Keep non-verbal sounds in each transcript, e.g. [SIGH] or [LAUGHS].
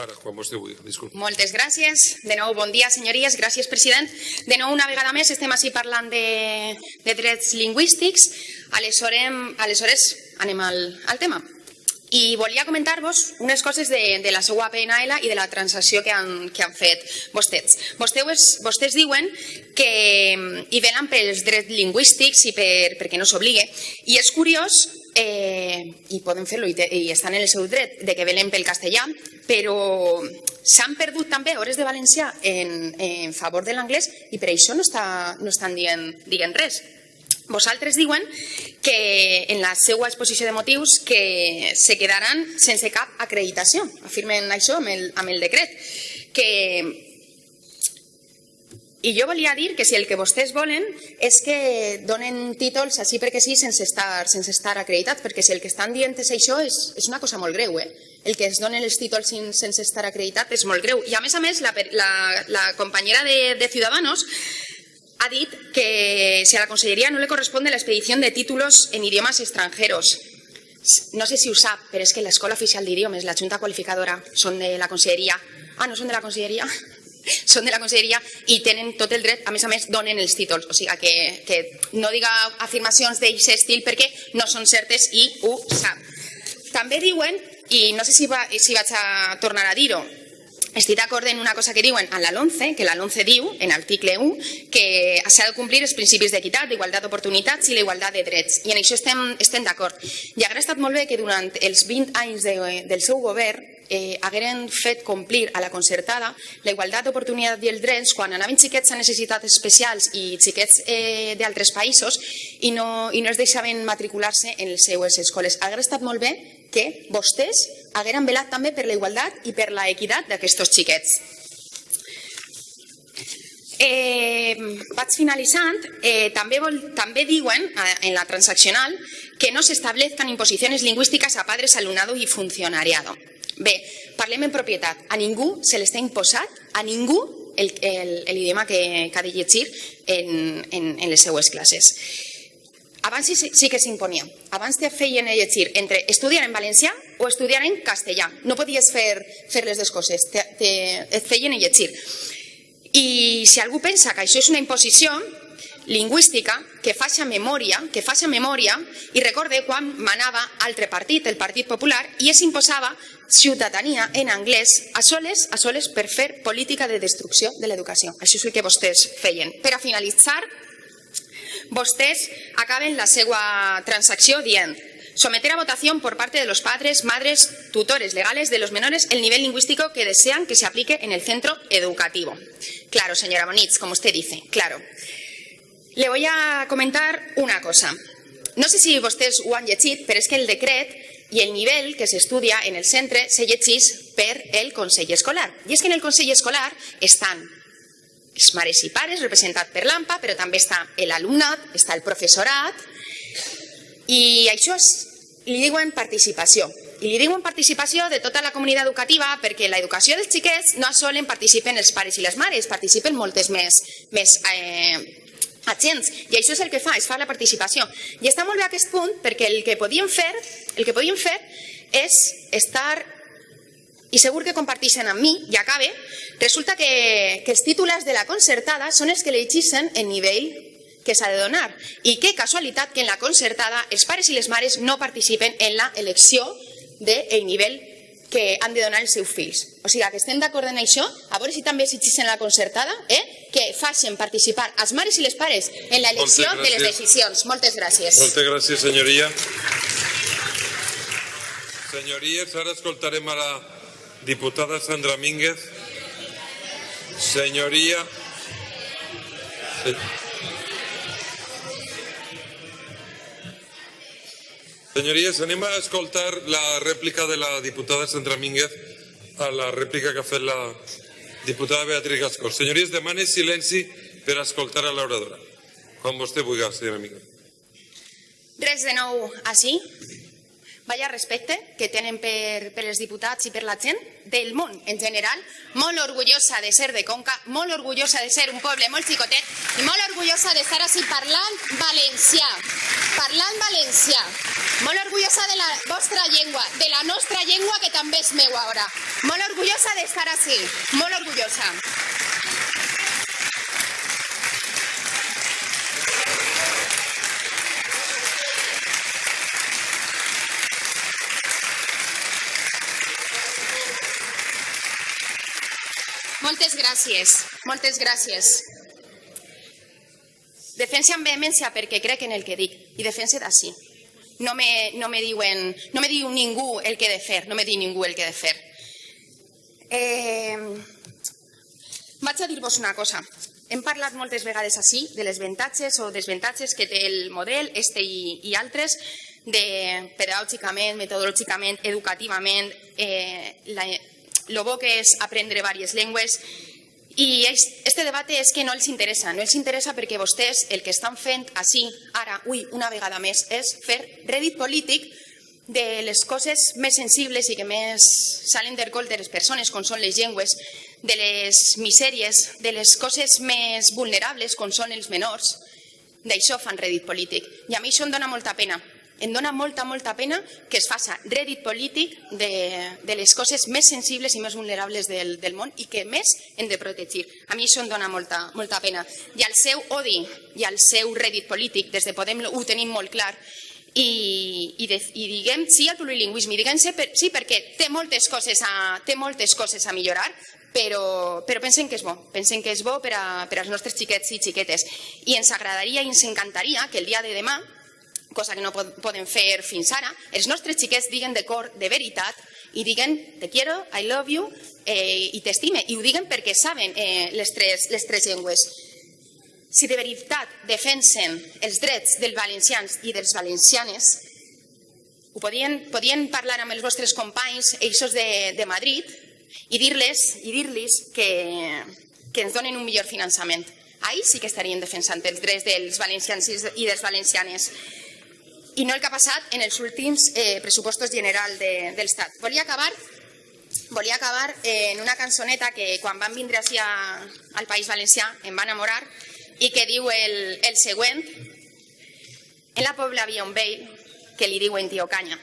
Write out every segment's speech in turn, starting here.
Ara, quan vostè vulgui, disculpi. Moltes gràcies. De nou, bon dia, senyories. Gràcies, president. De nou, una vegada més, estem així parlant de, de drets lingüístics. Aleshores, aleshores anem al, al tema. I volia comentar-vos unes coses de, de la seva PNL i de la transacció que han, que han fet vostès. Vostès, vostès diuen que hi velen pels drets lingüístics i per, perquè no s'obligue. I és curiós eh, i poden fer-lo i, i estan en el seu dret de que velen pel castellà, però s'han perdut també hores de valencià en, en favor de l'anglès i per això no, està, no estan dient, dient res. Vosaltres diuen que en la seva exposició de motius que se quedaran sense cap acreditació. Afirmen això amb el, amb el decret. Que i jo volia dir que si el que vostès volen és que donen títols així perquè sí sense estar, sense estar acreditats, perquè si el que estan dient és això és, és una cosa molt greu, eh? El que es donen els títols sense estar acreditat és molt greu. I a més a més, la, la, la companyera de, de Ciudadanos ha dit que si a la Conselleria no le corresponde la expedición de títulos en idiomas extranjeros. No sé si ho sap, però és que l'Escola Oficial d'Idiomes, la Junta Qualificadora, són de la Conselleria. Ah, no són de la Conselleria? [LAUGHS] són de la conselleria i tenen tot el dret, a més a més donen els títols, o sigui que, que no diga afirmacions d'aquest estil perquè no són certes i ho sap. També diuen, i no sé si, va, si vaig a tornar a dir-ho, estic d'acord en una cosa que diuen en la LONCE, que la LONCE diu, en l'article 1, que s'ha de complir els principis d'equitat, d'igualtat d'oportunitats i la igualtat de drets. I en això estem, estem d'acord. I hauria estat molt bé que durant els 20 anys de, del seu govern eh, hagueren fet complir a la concertada la igualtat d'oportunitat i els drets quan anaven xiquets a necessitats especials i xiquets eh, d'altres països i no, i no es deixaven matricular-se en les seues escoles. Hauria estat molt bé que vostès hagueren velat també per la igualtat i per la equitat d'aquests xiquets. Eh, vaig finalitzant. Eh, també, vol, també diuen eh, en la transaccional que no s'establezcan imposiciones lingüísticas a padres, alumnado y funcionariado. Bé, parlem en propietat. A ningú se li està imposat, a ningú, l'idioma que, que ha de llegir en, en, en les seues classes. Abans sí, sí que s'imponia. Abans te feien llegir entre estudiar en valencià o estudiar en castellà. No podies fer, fer les dues coses, te, te, et feien llegir. I si algú pensa que això és una imposició, lingüística que faci memòria, que faci memòria i recorde quan manava altre partit, el Partit Popular, i es imposava ciutadania en anglès a soles, a soles per fer política de destrucció de l'educació. Això és el que vostès feien. Per a finalitzar, vostès acaben la seva transacció dient someter a votación por parte de los padres, madres, tutores legales de los menores el nivel lingüístico que desean que se aplique en el centro educativo. Claro, señora Bonitz, como usted dice, claro. Le voy a comentar una cosa. No sé si vostès ho han llegit, però és que el decret i el nivell que s'estudia en el centre se llegeix per el Consell Escolar. I és que en el Consell Escolar estan els mares i pares, representat per l'AMPA, però també està l'alumnat, està el professorat, i això és, li diuen participació. I li diuen participació de tota la comunitat educativa perquè l'educació dels xiquets no solen participen els pares i les mares, participen moltes més, més eh, agents. I això és el que fa, es fa la participació. I està molt bé aquest punt perquè el que podíem fer, el que podíem fer és estar i segur que comparteixen amb mi, i acabe, resulta que, que els titulars de la concertada són els que legissen el nivell que s'ha de donar. I que casualitat que en la concertada els pares i les mares no participen en la elecció del nivell que han de donar els seus fills. O sigui, que estem d'acord en això, a veure si també s'exigeixen la concertada, eh? que facin participar els mares i les pares en l'elecció de les decisions. Moltes gràcies. Moltes gràcies, senyoria. Senyories, ara escoltarem a la diputada Sandra Mínguez. Senyoria... Senyories, anem a escoltar la rèplica de la diputada Sandra Mínguez a la rèplica que ha fet la diputada Beatriz Gascó. Senyories, demane silenci per escoltar a l'oradora. Quan vostè vulgui, senyora Mínguez. Res de nou així. Vaya respecte que tenen per, per els diputats i per la gent del món en general, molt orgullosa de ser de Conca, molt orgullosa de ser un poble molt xicotet i molt orgullosa d'estar així parlant valencià, parlant valencià. Molt orgullosa de la vostra llengua, de la nostra llengua, que també és meu ara. Molt orgullosa d'estar així, molt orgullosa. Moltes gràcies, moltes gràcies. Defense amb vehemència perquè crec en el que dic i defense d'ací. No me, no me diuen, no me diu ningú el que he de fer, no me diu ningú el que he de fer. Eh, vaig a dir-vos una cosa. Hem parlat moltes vegades així de les avantatges o desavantatges que té el model, este i, i altres, de pedagògicament, metodològicament, educativament, eh, la, lo bo que és aprendre diverses llengües i este debat és que no els interessa, no els interessa perquè vostès el que estan fent així, ara, ui, una vegada més, és fer rèdit polític de les coses més sensibles i que més salen del col de les persones, com són les llengües, de les misèries, de les coses més vulnerables, com són els menors, d'això fan rèdit polític. I a mi això em dóna molta pena, em dona molta, molta pena que es faça rèdit polític de, de les coses més sensibles i més vulnerables del, del món i que més hem de protegir. A mi això em dona molta, molta pena. I el seu odi i el seu rèdit polític, des de Podem ho tenim molt clar, i, i, de, i diguem sí al plurilingüisme, diguem sí, per, sí perquè té moltes coses a, té moltes coses a millorar, però, però pensen que és bo, pensen que és bo per, a, per als nostres xiquets i xiquetes. I ens agradaria i ens encantaria que el dia de demà cosa que no poden fer fins ara, els nostres xiquets diguen de cor, de veritat, i diguen te quiero, I love you, eh, i t'estime. I ho diguen perquè saben eh, les, tres, les tres llengües. Si de veritat defensen els drets dels valencians i dels valencianes, ho podien, podien parlar amb els vostres companys, eixos de, de Madrid, i dir-les i dir-los que, que ens donen un millor finançament. Ahí sí que estarien defensant els drets dels valencians i dels valencianes i no el que ha passat en els últims eh, pressupostos general de, de l'Estat. Volia acabar volia acabar eh, en una cançoneta que quan van vindre així a, al País Valencià em va enamorar i que diu el, el següent En la pobla havia un vell que li diuen tio Canya.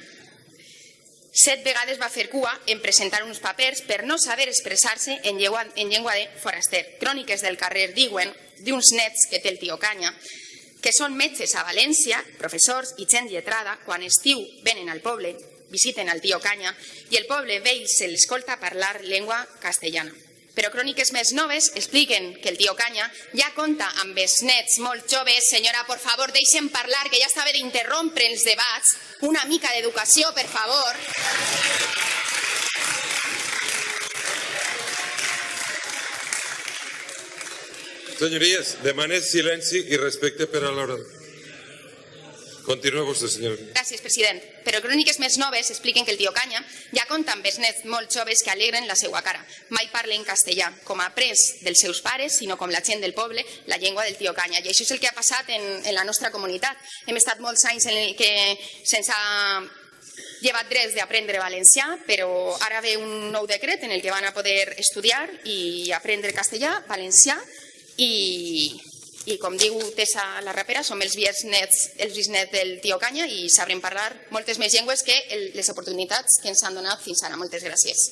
Set vegades va fer cua en presentar uns papers per no saber expressar-se en, llengua, en llengua de foraster. Cròniques del carrer diuen d'uns nets que té el tio Canya que són metges a València, professors i gent lletrada, quan estiu venen al poble, visiten el tio Canya i el poble vell se l'escolta parlar llengua castellana. Però cròniques més noves expliquen que el tio Canya ja conta amb els nets molt joves. Senyora, por favor, deixen parlar, que ja estava d'interrompre els debats. Una mica d'educació, per favor. Senyories, demane silenci i respecte per a l'hora. Continua vostè, senyor. Gràcies, president. Però cròniques més noves expliquen que el tio Canya ja compta amb els nets molt joves que alegren la seva cara. Mai parla en castellà, com ha après dels seus pares, sinó com la gent del poble, la llengua del tio Canya. I això és el que ha passat en, en la nostra comunitat. Hem estat molts anys en el que sense llevat drets d'aprendre valencià, però ara ve un nou decret en el que van a poder estudiar i aprendre castellà, valencià, i, i com diu Tessa la rapera, som els bisnets, els bisnets del tio Canya i sabrem parlar moltes més llengües que el, les oportunitats que ens han donat fins ara. Moltes gràcies.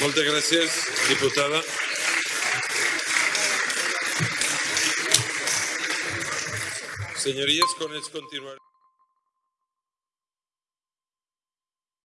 Moltes gràcies, diputada. Senyories, con ells continuarem.